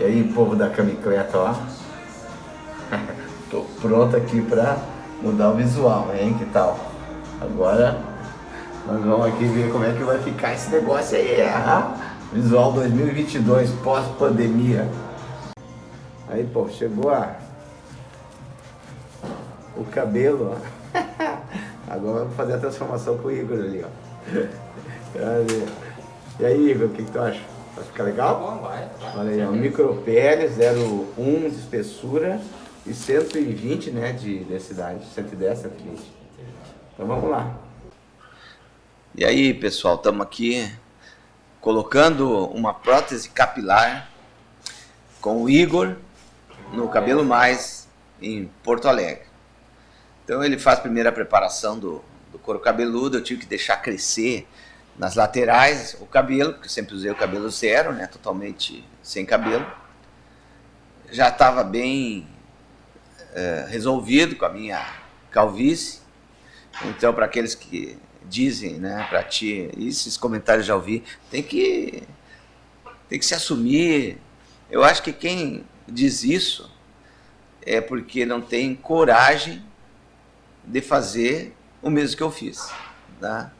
E aí, povo da camicleta, ó. Tô pronto aqui pra mudar o visual, hein? Que tal? Agora nós vamos aqui ver como é que vai ficar esse negócio aí. Ah? Visual 2022, pós-pandemia. Aí, pô, chegou a... o cabelo, ó. Agora vamos fazer a transformação com o Igor ali, ó. E aí, Igor, o que, que tu acha? Vai ficar legal? Tá bom, vai. Olha aí, ó, micropele 0,1 de espessura e 120 né, de densidade, 110, 120. Então vamos lá. E aí, pessoal, estamos aqui colocando uma prótese capilar com o Igor no Cabelo Mais em Porto Alegre. Então ele faz a primeira preparação do, do couro cabeludo, eu tive que deixar crescer nas laterais o cabelo, porque sempre usei o cabelo zero, né, totalmente sem cabelo. Já estava bem é, resolvido com a minha calvície, então para aqueles que dizem, né, para ti, esses comentários já ouvi, tem que, tem que se assumir. Eu acho que quem diz isso é porque não tem coragem de fazer o mesmo que eu fiz. Tá?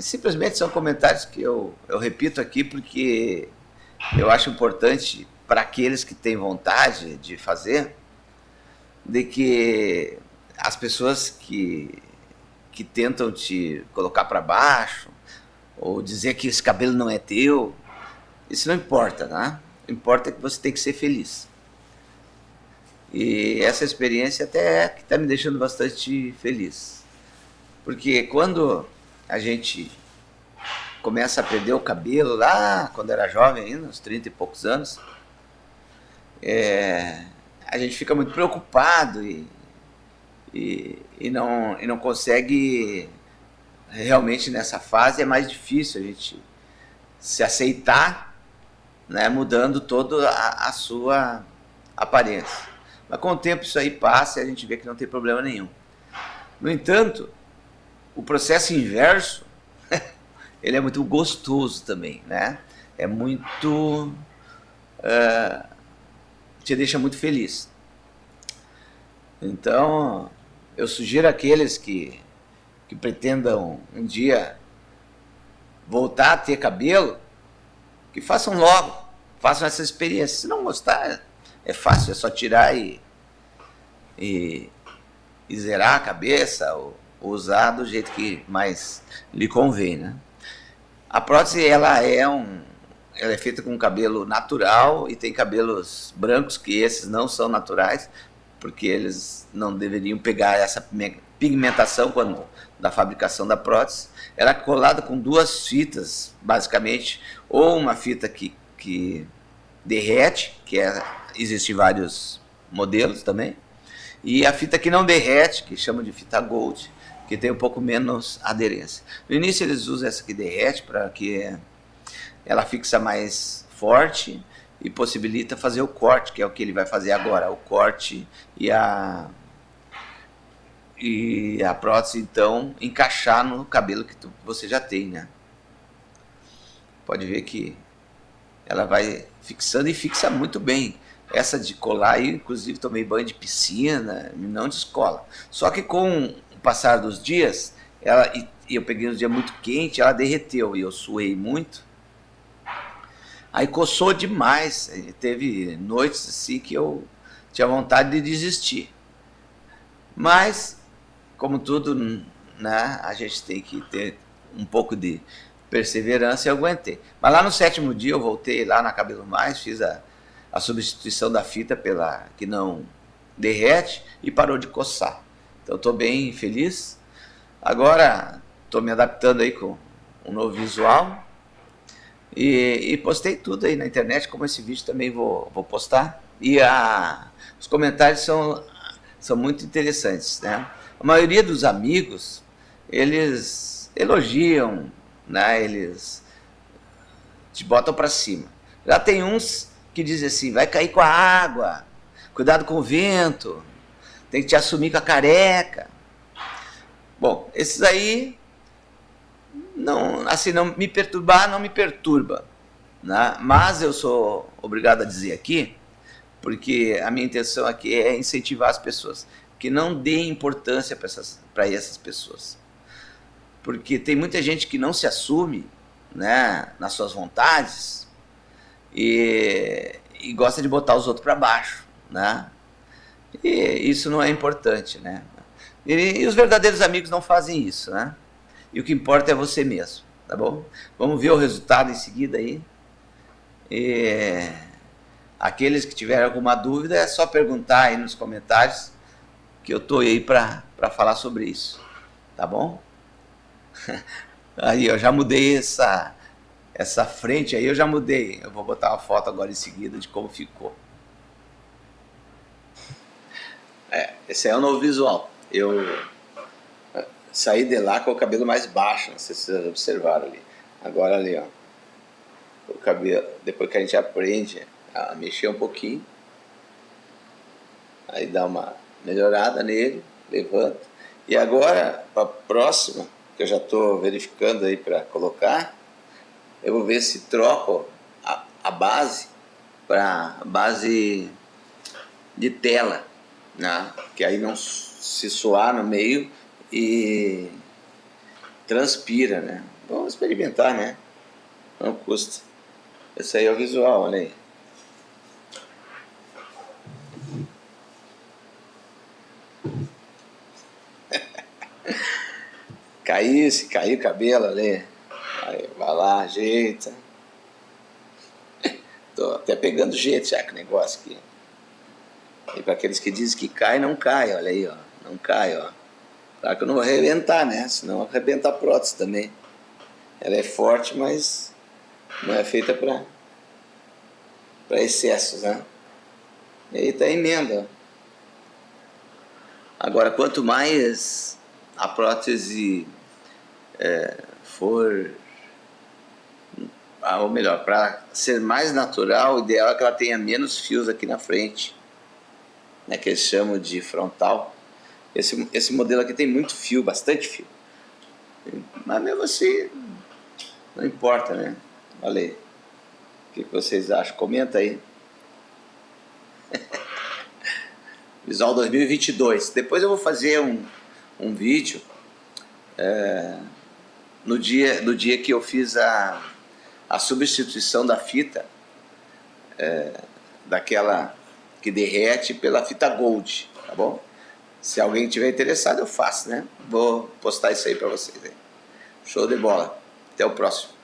Simplesmente são comentários que eu, eu repito aqui porque eu acho importante para aqueles que têm vontade de fazer, de que as pessoas que que tentam te colocar para baixo, ou dizer que esse cabelo não é teu, isso não importa, né? O importa é que você tem que ser feliz. E essa experiência até é que está me deixando bastante feliz. Porque quando a gente começa a perder o cabelo lá, quando era jovem ainda, uns 30 e poucos anos, é, a gente fica muito preocupado e e, e, não, e não consegue realmente nessa fase é mais difícil a gente se aceitar, né, mudando toda a, a sua aparência. Mas com o tempo isso aí passa e a gente vê que não tem problema nenhum. No entanto, o processo inverso, ele é muito gostoso também, né? É muito... Uh, te deixa muito feliz. Então, eu sugiro àqueles que, que pretendam um dia voltar a ter cabelo, que façam logo, façam essa experiência. Se não gostar, é fácil, é só tirar e, e, e zerar a cabeça ou, usar do jeito que mais lhe convém. Né? A prótese ela é, um, ela é feita com cabelo natural e tem cabelos brancos, que esses não são naturais, porque eles não deveriam pegar essa pigmentação quando, da fabricação da prótese. Ela é colada com duas fitas, basicamente, ou uma fita que, que derrete, que é, existem vários modelos também, e a fita que não derrete, que chama de fita gold, que tem um pouco menos aderência. No início eles usam essa que derrete para que ela fixa mais forte e possibilita fazer o corte, que é o que ele vai fazer agora, o corte e a e a prótese então encaixar no cabelo que tu, você já tem, né? Pode ver que ela vai fixando e fixa muito bem. Essa de colar, eu inclusive tomei banho de piscina, não de escola. Só que com passar dos dias, ela, e eu peguei um dia muito quente, ela derreteu e eu suei muito Aí coçou demais, teve noites assim que eu tinha vontade de desistir. Mas, como tudo, né, a gente tem que ter um pouco de perseverança e eu aguentei. Mas lá no sétimo dia eu voltei lá na Cabelo Mais, fiz a, a substituição da fita pela que não derrete e parou de coçar. Então estou bem feliz. Agora estou me adaptando aí com um novo visual e, e, postei tudo aí na internet, como esse vídeo também vou, vou postar. E a, os comentários são, são muito interessantes, né? A maioria dos amigos, eles elogiam, né? Eles te botam para cima. Já tem uns que dizem assim, vai cair com a água, cuidado com o vento, tem que te assumir com a careca. Bom, esses aí não, assim, não me perturbar não me perturba. Né? Mas eu sou obrigado a dizer aqui, porque a minha intenção aqui é incentivar as pessoas, que não deem importância para essas, essas pessoas. Porque tem muita gente que não se assume né, nas suas vontades e, e gosta de botar os outros para baixo. Né? E isso não é importante. Né? E, e os verdadeiros amigos não fazem isso. Né? E o que importa é você mesmo. Tá bom? Vamos ver o resultado em seguida aí. E aqueles que tiverem alguma dúvida é só perguntar aí nos comentários que eu estou aí para falar sobre isso. Tá bom? Aí eu já mudei essa, essa frente aí, eu já mudei. Eu vou botar uma foto agora em seguida de como ficou. É, esse é o novo visual. Eu saí de lá com o cabelo mais baixo, não sei se vocês observaram ali. Agora ali, ó o cabelo, depois que a gente aprende a mexer um pouquinho, aí dá uma melhorada nele, levanta. E agora, para a próxima, que eu já estou verificando aí para colocar, eu vou ver se troco a, a base para base de tela, né? que aí não se suar no meio e transpira, né? Vamos experimentar, né? Não custa. Esse aí é o visual, olha aí. caiu, se caiu o cabelo ali. Aí, vai lá, ajeita. Tô até pegando jeito já com o negócio aqui. E para aqueles que dizem que cai, não cai, olha aí, ó. Não cai, ó. Claro que eu não vou arrebentar, né? Senão arrebenta a prótese também. Ela é forte, mas não é feita para para excessos, né? E aí tá a emenda. Agora, quanto mais a prótese é, for, ou melhor, para ser mais natural, o ideal é que ela tenha menos fios aqui na frente, né, que eles chamam de frontal. Esse, esse modelo aqui tem muito fio, bastante fio. Mas mesmo assim, não importa, né? Valeu. O que vocês acham? Comenta aí. Visual 2022. Depois eu vou fazer um, um vídeo é, no, dia, no dia que eu fiz a, a substituição da fita, é, daquela que derrete pela fita Gold, tá bom? Se alguém tiver interessado, eu faço, né? Vou postar isso aí para vocês. Show de bola. Até o próximo.